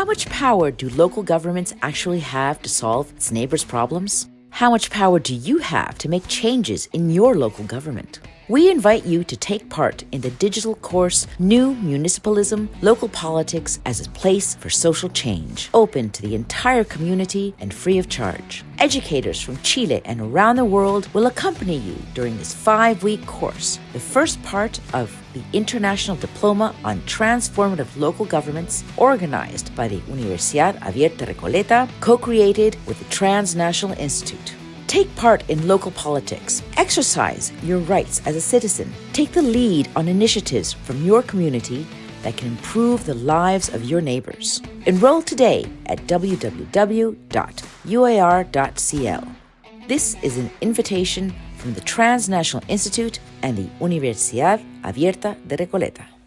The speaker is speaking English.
How much power do local governments actually have to solve its neighbors' problems? How much power do you have to make changes in your local government? We invite you to take part in the digital course New Municipalism Local Politics as a Place for Social Change, open to the entire community and free of charge. Educators from Chile and around the world will accompany you during this five week course, the first part of the International Diploma on Transformative Local Governments, organized by the Universidad Abierta Recoleta, co created with the Transnational Institute. Take part in local politics. Exercise your rights as a citizen. Take the lead on initiatives from your community that can improve the lives of your neighbors. Enroll today at www.uar.cl. This is an invitation from the Transnational Institute and the Universidad Abierta de Recoleta.